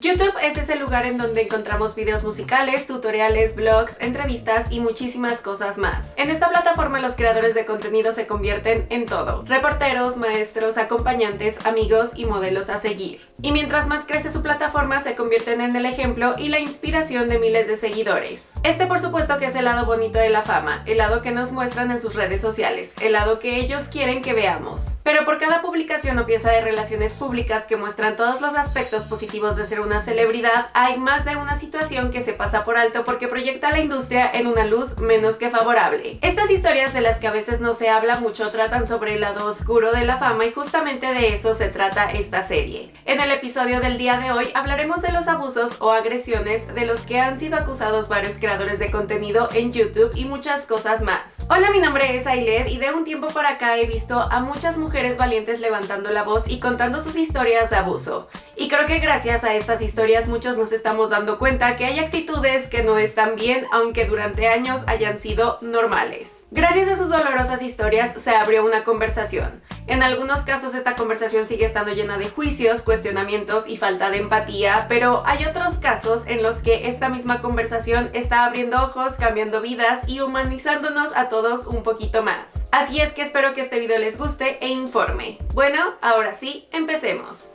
YouTube es ese lugar en donde encontramos videos musicales, tutoriales, vlogs, entrevistas y muchísimas cosas más. En esta plataforma los creadores de contenido se convierten en todo. Reporteros, maestros, acompañantes, amigos y modelos a seguir. Y mientras más crece su plataforma se convierten en el ejemplo y la inspiración de miles de seguidores. Este por supuesto que es el lado bonito de la fama, el lado que nos muestran en sus redes sociales, el lado que ellos quieren que veamos. Pero por cada publicación o pieza de relaciones públicas que muestran todos los aspectos positivos de ser un una celebridad, hay más de una situación que se pasa por alto porque proyecta a la industria en una luz menos que favorable. Estas historias de las que a veces no se habla mucho tratan sobre el lado oscuro de la fama y justamente de eso se trata esta serie. En el episodio del día de hoy hablaremos de los abusos o agresiones de los que han sido acusados varios creadores de contenido en YouTube y muchas cosas más. Hola, mi nombre es Ailed y de un tiempo para acá he visto a muchas mujeres valientes levantando la voz y contando sus historias de abuso. Y creo que gracias a estas historias muchos nos estamos dando cuenta que hay actitudes que no están bien aunque durante años hayan sido normales. Gracias a sus dolorosas historias se abrió una conversación. En algunos casos esta conversación sigue estando llena de juicios, cuestionamientos y falta de empatía, pero hay otros casos en los que esta misma conversación está abriendo ojos, cambiando vidas y humanizándonos a todos un poquito más. Así es que espero que este video les guste e informe. Bueno, ahora sí, empecemos.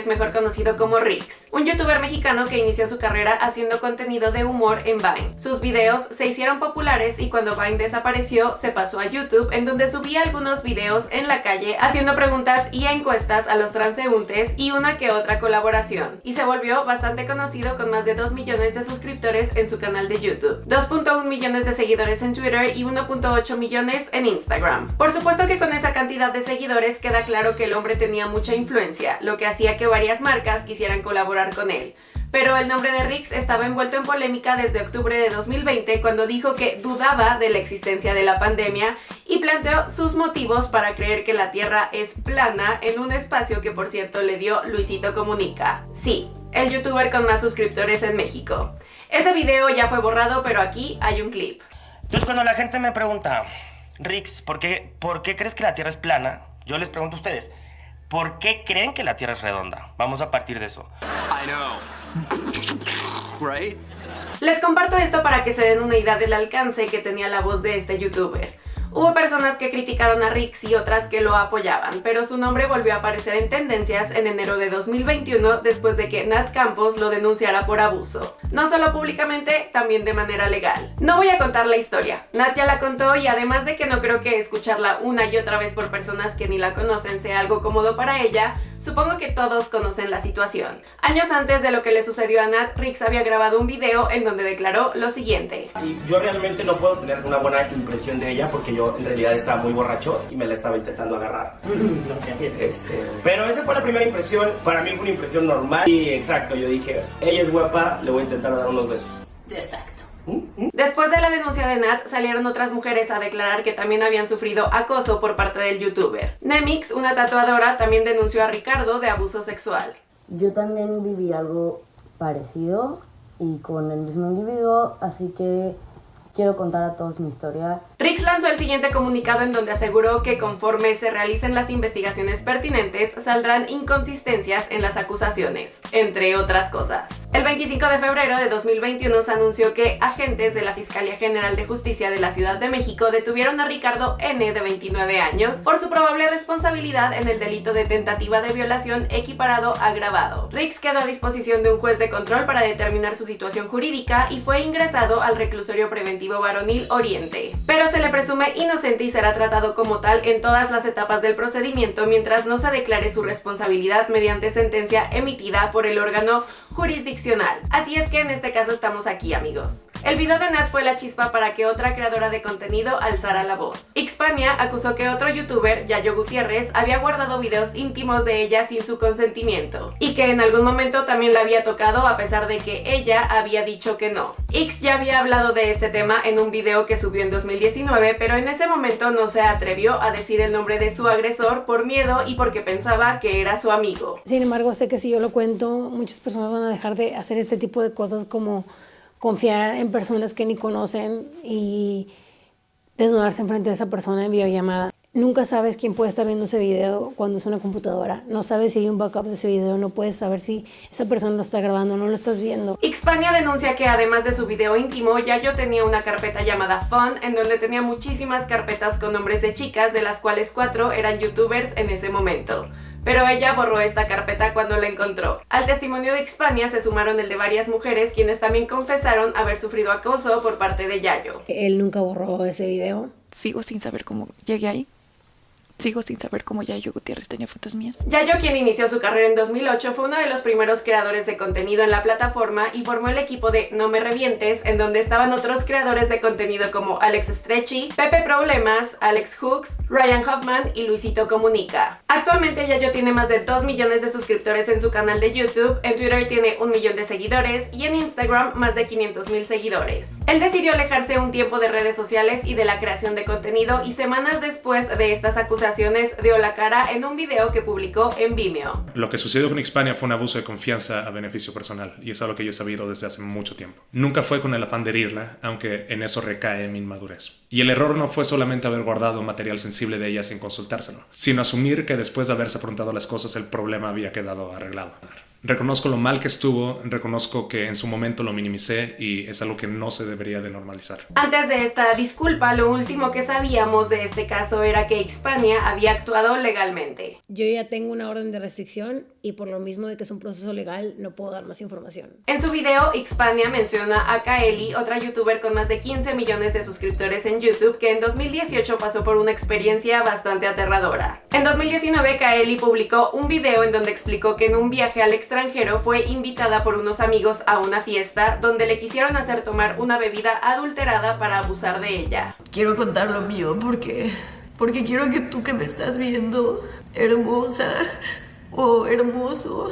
González, mejor conocido como Rix, un youtuber mexicano que inició su carrera haciendo contenido de humor en Vine. Sus videos se hicieron populares y cuando Vine desapareció se pasó a YouTube en donde subía algunos videos en la calle haciendo preguntas y encuestas a los transeúntes y una que otra colaboración. Y se volvió bastante conocido con más de 2 millones de suscriptores en su canal de YouTube, 2.1 millones de seguidores en Twitter y 1.8 millones en Instagram. Por supuesto que con esa cantidad de seguidores queda claro que el hombre tenía mucha influencia, lo que hacía que varias marcas quisieran colaborar con él. Pero el nombre de Rix estaba envuelto en polémica desde octubre de 2020 cuando dijo que dudaba de la existencia de la pandemia y planteó sus motivos para creer que la Tierra es plana en un espacio que por cierto le dio Luisito Comunica. Sí, el youtuber con más suscriptores en México. Ese video ya fue borrado pero aquí hay un clip. Entonces cuando la gente me pregunta, Rix, ¿por qué, ¿por qué crees que la Tierra es plana? Yo les pregunto a ustedes, ¿Por qué creen que la Tierra es redonda? Vamos a partir de eso. I know. Right? Les comparto esto para que se den una idea del alcance que tenía la voz de este youtuber. Hubo personas que criticaron a Rix y otras que lo apoyaban, pero su nombre volvió a aparecer en tendencias en enero de 2021 después de que Nat Campos lo denunciara por abuso. No solo públicamente, también de manera legal. No voy a contar la historia, Nat ya la contó y además de que no creo que escucharla una y otra vez por personas que ni la conocen sea algo cómodo para ella, Supongo que todos conocen la situación. Años antes de lo que le sucedió a Nat, Rix había grabado un video en donde declaró lo siguiente. yo realmente no puedo tener una buena impresión de ella porque yo en realidad estaba muy borracho y me la estaba intentando agarrar. este, pero esa fue la primera impresión, para mí fue una impresión normal y exacto, yo dije, ella es guapa, le voy a intentar dar unos besos. Exacto. Después de la denuncia de Nat, salieron otras mujeres a declarar que también habían sufrido acoso por parte del youtuber. Nemix, una tatuadora, también denunció a Ricardo de abuso sexual. Yo también viví algo parecido y con el mismo individuo, así que quiero contar a todos mi historia. Rix lanzó el siguiente comunicado en donde aseguró que conforme se realicen las investigaciones pertinentes, saldrán inconsistencias en las acusaciones, entre otras cosas. El 25 de febrero de 2021 se anunció que agentes de la Fiscalía General de Justicia de la Ciudad de México detuvieron a Ricardo N. de 29 años por su probable responsabilidad en el delito de tentativa de violación equiparado agravado. Rix quedó a disposición de un juez de control para determinar su situación jurídica y fue ingresado al reclusorio preventivo varonil Oriente. Pero se le presume inocente y será tratado como tal en todas las etapas del procedimiento mientras no se declare su responsabilidad mediante sentencia emitida por el órgano jurisdiccional. Así es que en este caso estamos aquí amigos. El video de Nat fue la chispa para que otra creadora de contenido alzara la voz. Xpania acusó que otro youtuber, Yayo Gutiérrez, había guardado videos íntimos de ella sin su consentimiento y que en algún momento también la había tocado a pesar de que ella había dicho que no. X ya había hablado de este tema en un video que subió en 2019 pero en ese momento no se atrevió a decir el nombre de su agresor por miedo y porque pensaba que era su amigo. Sin embargo, sé que si yo lo cuento, muchas personas van a dejar de hacer este tipo de cosas como confiar en personas que ni conocen y desnudarse enfrente de esa persona en videollamada. Nunca sabes quién puede estar viendo ese video cuando es una computadora. No sabes si hay un backup de ese video, no puedes saber si esa persona lo está grabando no lo estás viendo. Xpania denuncia que además de su video íntimo, Yayo tenía una carpeta llamada Fun, en donde tenía muchísimas carpetas con nombres de chicas, de las cuales cuatro eran youtubers en ese momento pero ella borró esta carpeta cuando la encontró. Al testimonio de Xpania se sumaron el de varias mujeres quienes también confesaron haber sufrido acoso por parte de Yayo. Él nunca borró ese video. Sigo sin saber cómo llegué ahí. Sigo sin saber cómo Yayo Gutiérrez tenía fotos mías. Yayo, quien inició su carrera en 2008, fue uno de los primeros creadores de contenido en la plataforma y formó el equipo de No Me Revientes, en donde estaban otros creadores de contenido como Alex Stretchy, Pepe Problemas, Alex Hooks, Ryan Hoffman y Luisito Comunica. Actualmente Yayo tiene más de 2 millones de suscriptores en su canal de YouTube, en Twitter tiene un millón de seguidores y en Instagram más de 500 mil seguidores. Él decidió alejarse un tiempo de redes sociales y de la creación de contenido y semanas después de estas acusaciones dio la cara en un video que publicó en Vimeo. Lo que sucedió con Hispania fue un abuso de confianza a beneficio personal y es algo que yo he sabido desde hace mucho tiempo. Nunca fue con el afán de herirla, aunque en eso recae mi inmadurez. Y el error no fue solamente haber guardado material sensible de ella sin consultárselo, sino asumir que después de haberse afrontado las cosas el problema había quedado arreglado. Reconozco lo mal que estuvo, reconozco que en su momento lo minimicé y es algo que no se debería de normalizar. Antes de esta disculpa, lo último que sabíamos de este caso era que Xpania había actuado legalmente. Yo ya tengo una orden de restricción y por lo mismo de que es un proceso legal no puedo dar más información. En su video, Xpania menciona a Kaeli, otra youtuber con más de 15 millones de suscriptores en YouTube, que en 2018 pasó por una experiencia bastante aterradora. En 2019, Kaeli publicó un video en donde explicó que en un viaje al exterior fue invitada por unos amigos a una fiesta donde le quisieron hacer tomar una bebida adulterada para abusar de ella. Quiero contar lo mío porque porque quiero que tú que me estás viendo, hermosa o hermoso,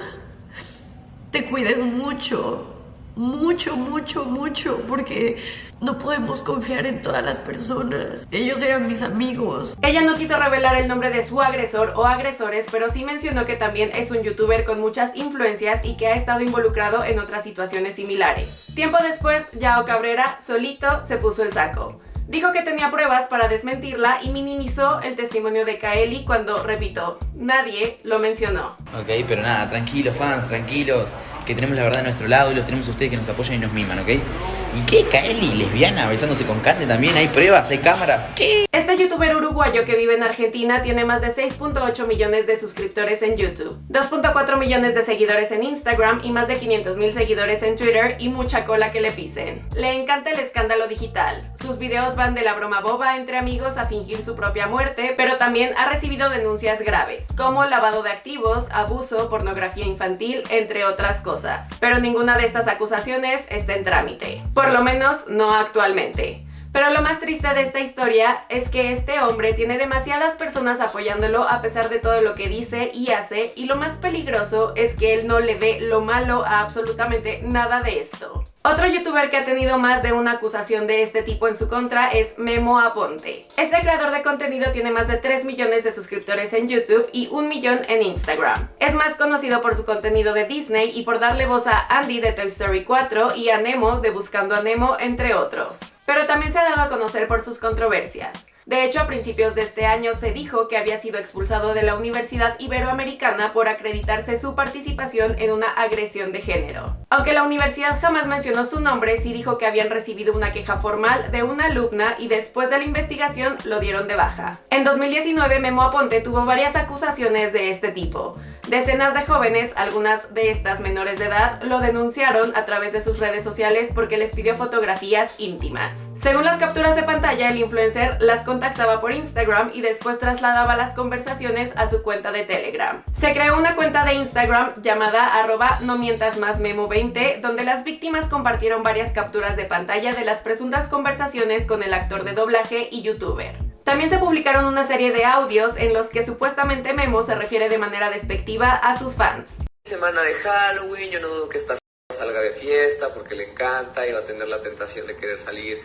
te cuides mucho mucho, mucho, mucho, porque no podemos confiar en todas las personas. Ellos eran mis amigos. Ella no quiso revelar el nombre de su agresor o agresores, pero sí mencionó que también es un youtuber con muchas influencias y que ha estado involucrado en otras situaciones similares. Tiempo después, Yao Cabrera solito se puso el saco. Dijo que tenía pruebas para desmentirla y minimizó el testimonio de Kaeli cuando, repito, nadie lo mencionó. Ok, pero nada, tranquilos fans, tranquilos que tenemos la verdad de nuestro lado y los tenemos ustedes que nos apoyan y nos miman, ¿ok? ¿Y qué? ¿Kaeli lesbiana besándose con Kante también? ¿Hay pruebas? ¿Hay cámaras? ¿Qué? Este youtuber uruguayo que vive en Argentina tiene más de 6.8 millones de suscriptores en YouTube, 2.4 millones de seguidores en Instagram y más de 500 mil seguidores en Twitter y mucha cola que le pisen. Le encanta el escándalo digital. Sus videos van de la broma boba entre amigos a fingir su propia muerte, pero también ha recibido denuncias graves, como lavado de activos, abuso, pornografía infantil, entre otras cosas pero ninguna de estas acusaciones está en trámite, por lo menos no actualmente. Pero lo más triste de esta historia es que este hombre tiene demasiadas personas apoyándolo a pesar de todo lo que dice y hace y lo más peligroso es que él no le ve lo malo a absolutamente nada de esto. Otro youtuber que ha tenido más de una acusación de este tipo en su contra es Memo Aponte. Este creador de contenido tiene más de 3 millones de suscriptores en YouTube y un millón en Instagram. Es más conocido por su contenido de Disney y por darle voz a Andy de Toy Story 4 y a Nemo de Buscando a Nemo, entre otros. Pero también se ha dado a conocer por sus controversias. De hecho, a principios de este año se dijo que había sido expulsado de la Universidad Iberoamericana por acreditarse su participación en una agresión de género. Aunque la universidad jamás mencionó su nombre, sí dijo que habían recibido una queja formal de una alumna y después de la investigación lo dieron de baja. En 2019, Memo Aponte tuvo varias acusaciones de este tipo. Decenas de jóvenes, algunas de estas menores de edad, lo denunciaron a través de sus redes sociales porque les pidió fotografías íntimas. Según las capturas de pantalla, el influencer las contactaba por Instagram y después trasladaba las conversaciones a su cuenta de Telegram. Se creó una cuenta de Instagram llamada arroba no mientas más memo 20 donde las víctimas compartieron varias capturas de pantalla de las presuntas conversaciones con el actor de doblaje y youtuber. También se publicaron una serie de audios en los que supuestamente Memo se refiere de manera despectiva a sus fans. Semana de Halloween, yo no dudo que esta salga de fiesta porque le encanta y va a tener la tentación de querer salir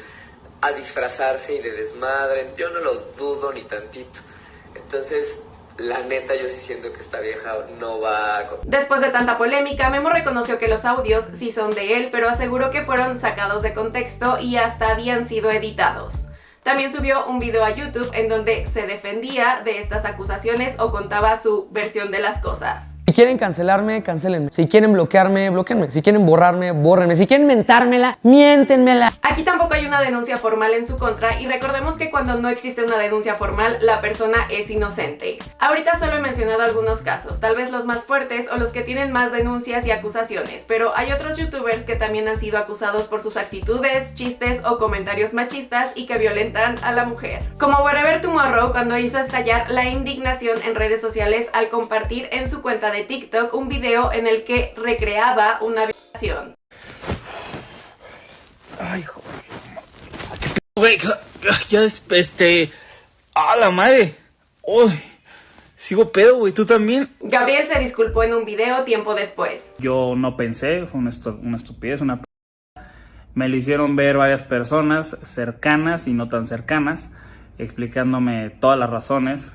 a disfrazarse y de desmadre. Yo no lo dudo ni tantito. Entonces, la neta yo sí siento que esta vieja no va a... Después de tanta polémica, Memo reconoció que los audios sí son de él, pero aseguró que fueron sacados de contexto y hasta habían sido editados. También subió un video a YouTube en donde se defendía de estas acusaciones o contaba su versión de las cosas. Si quieren cancelarme, cancelenme. Si quieren bloquearme, bloqueenme. Si quieren borrarme, bórrenme. Si quieren mentármela, miéntenmela. Aquí tampoco hay una denuncia formal en su contra y recordemos que cuando no existe una denuncia formal, la persona es inocente. Ahorita solo he mencionado algunos casos, tal vez los más fuertes o los que tienen más denuncias y acusaciones, pero hay otros youtubers que también han sido acusados por sus actitudes, chistes o comentarios machistas y que violentan a la mujer. Como Wherever Tomorrow cuando hizo estallar la indignación en redes sociales al compartir en su cuenta de TikTok un video en el que recreaba una violación. Ay, joder. Güey, ya este... ¡A la madre! ¡Uy! Sigo pedo, güey, tú también. Gabriel se disculpó en un video tiempo después. Yo no pensé, fue una, una estupidez, una... Me lo hicieron ver varias personas cercanas y no tan cercanas, explicándome todas las razones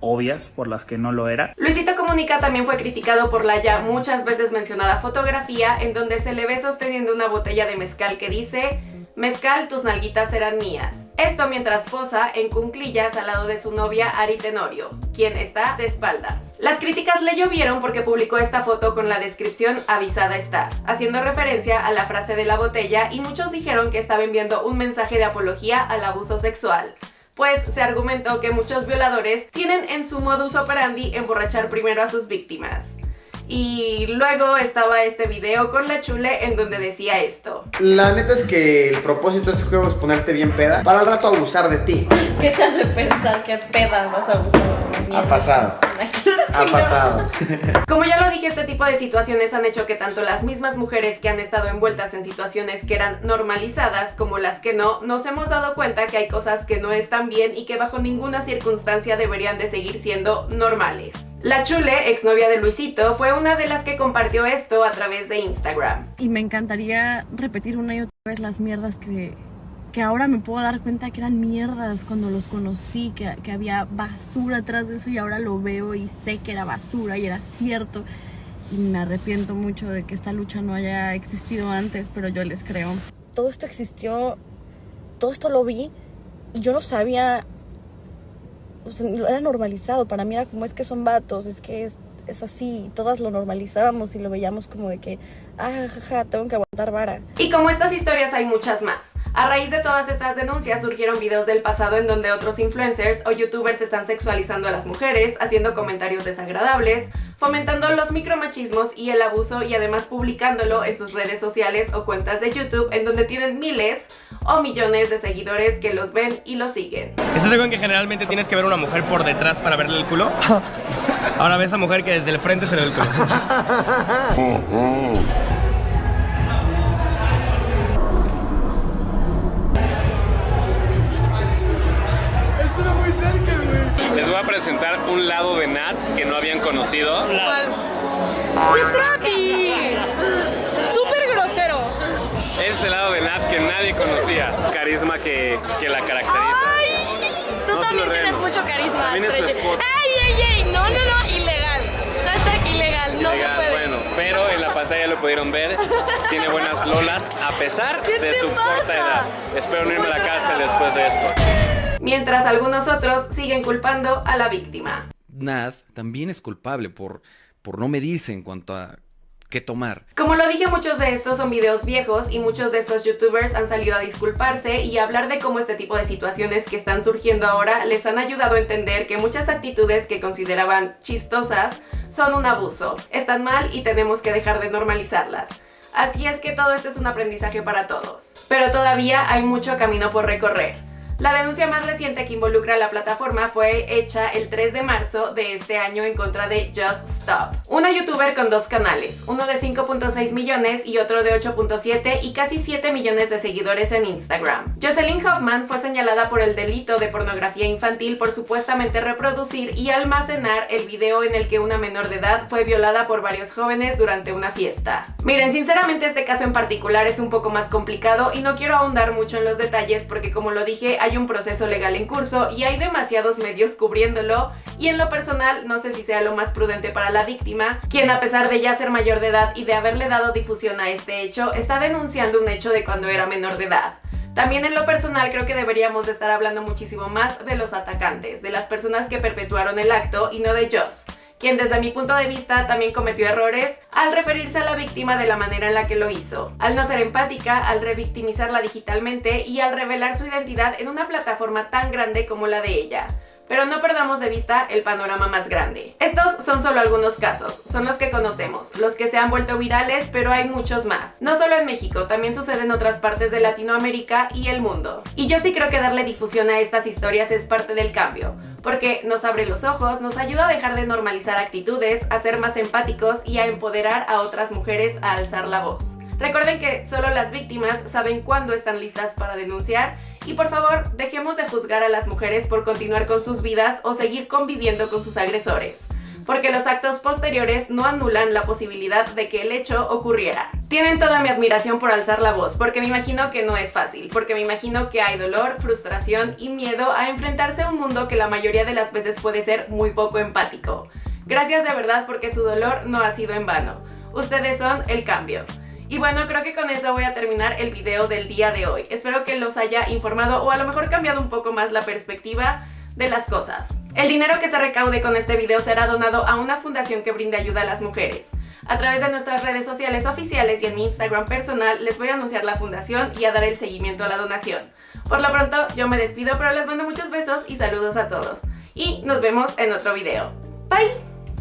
obvias por las que no lo era. Luisito Comunica también fue criticado por la ya muchas veces mencionada fotografía en donde se le ve sosteniendo una botella de mezcal que dice Mezcal, tus nalguitas serán mías. Esto mientras posa en cunclillas al lado de su novia Ari Tenorio, quien está de espaldas. Las críticas le llovieron porque publicó esta foto con la descripción avisada estás, haciendo referencia a la frase de la botella y muchos dijeron que estaba enviando un mensaje de apología al abuso sexual pues se argumentó que muchos violadores tienen en su modus operandi emborrachar primero a sus víctimas. Y luego estaba este video con la chule en donde decía esto. La neta es que el propósito de este juego es ponerte bien peda para al rato abusar de ti. ¿Qué te hace pensar que peda vas a abusar de mí? Ha pasado. Ha pasado. Como ya lo dije, este tipo de situaciones han hecho que tanto las mismas mujeres que han estado envueltas en situaciones que eran normalizadas como las que no, nos hemos dado cuenta que hay cosas que no están bien y que bajo ninguna circunstancia deberían de seguir siendo normales. La Chule, exnovia de Luisito, fue una de las que compartió esto a través de Instagram. Y me encantaría repetir una y otra vez las mierdas que, que ahora me puedo dar cuenta que eran mierdas cuando los conocí, que, que había basura atrás de eso y ahora lo veo y sé que era basura y era cierto. Y me arrepiento mucho de que esta lucha no haya existido antes, pero yo les creo. Todo esto existió, todo esto lo vi y yo no sabía o sea, era normalizado. Para mí era como es que son vatos, es que es, es así. Todas lo normalizábamos y lo veíamos como de que, ah, jaja, tengo que aguantar vara. Y como estas historias hay muchas más. A raíz de todas estas denuncias surgieron videos del pasado en donde otros influencers o youtubers están sexualizando a las mujeres, haciendo comentarios desagradables, fomentando los micromachismos y el abuso y además publicándolo en sus redes sociales o cuentas de YouTube en donde tienen miles o millones de seguidores que los ven y los siguen. ¿Estás de acuerdo en que generalmente tienes que ver a una mujer por detrás para verle el culo? Ahora ves a mujer que desde el frente se le ve el culo. presentar un lado de Nat que no habían conocido. ¿Cuál? ¡Súper grosero! Es el lado de Nat que nadie conocía. Carisma que, que la caracteriza. ¡Ay! Tú No también tienes mucho carisma. ¡Ey, ey, ey! No, no, no, ilegal. Hashtag ilegal, no Legal, se puede. Bueno, pero en la pantalla lo pudieron ver. Tiene buenas lolas a pesar ¿Qué de su pasa? corta edad. Espero no irme a la cárcel después de esto. Mientras algunos otros siguen culpando a la víctima. Nad también es culpable por, por no medirse en cuanto a qué tomar. Como lo dije, muchos de estos son videos viejos y muchos de estos youtubers han salido a disculparse y a hablar de cómo este tipo de situaciones que están surgiendo ahora les han ayudado a entender que muchas actitudes que consideraban chistosas son un abuso, están mal y tenemos que dejar de normalizarlas. Así es que todo esto es un aprendizaje para todos. Pero todavía hay mucho camino por recorrer. La denuncia más reciente que involucra a la plataforma fue hecha el 3 de marzo de este año en contra de Just Stop, una youtuber con dos canales, uno de 5.6 millones y otro de 8.7 y casi 7 millones de seguidores en Instagram. Jocelyn Hoffman fue señalada por el delito de pornografía infantil por supuestamente reproducir y almacenar el video en el que una menor de edad fue violada por varios jóvenes durante una fiesta. Miren, sinceramente este caso en particular es un poco más complicado y no quiero ahondar mucho en los detalles porque como lo dije, hay un proceso legal en curso y hay demasiados medios cubriéndolo y en lo personal no sé si sea lo más prudente para la víctima, quien a pesar de ya ser mayor de edad y de haberle dado difusión a este hecho, está denunciando un hecho de cuando era menor de edad. También en lo personal creo que deberíamos de estar hablando muchísimo más de los atacantes, de las personas que perpetuaron el acto y no de Joss quien desde mi punto de vista también cometió errores al referirse a la víctima de la manera en la que lo hizo, al no ser empática, al revictimizarla digitalmente y al revelar su identidad en una plataforma tan grande como la de ella pero no perdamos de vista el panorama más grande. Estos son solo algunos casos, son los que conocemos, los que se han vuelto virales, pero hay muchos más. No solo en México, también sucede en otras partes de Latinoamérica y el mundo. Y yo sí creo que darle difusión a estas historias es parte del cambio, porque nos abre los ojos, nos ayuda a dejar de normalizar actitudes, a ser más empáticos y a empoderar a otras mujeres a alzar la voz. Recuerden que solo las víctimas saben cuándo están listas para denunciar y por favor dejemos de juzgar a las mujeres por continuar con sus vidas o seguir conviviendo con sus agresores porque los actos posteriores no anulan la posibilidad de que el hecho ocurriera. Tienen toda mi admiración por alzar la voz, porque me imagino que no es fácil, porque me imagino que hay dolor, frustración y miedo a enfrentarse a un mundo que la mayoría de las veces puede ser muy poco empático. Gracias de verdad porque su dolor no ha sido en vano. Ustedes son el cambio. Y bueno, creo que con eso voy a terminar el video del día de hoy. Espero que los haya informado o a lo mejor cambiado un poco más la perspectiva de las cosas. El dinero que se recaude con este video será donado a una fundación que brinde ayuda a las mujeres. A través de nuestras redes sociales oficiales y en mi Instagram personal les voy a anunciar la fundación y a dar el seguimiento a la donación. Por lo pronto yo me despido pero les mando muchos besos y saludos a todos. Y nos vemos en otro video. Bye!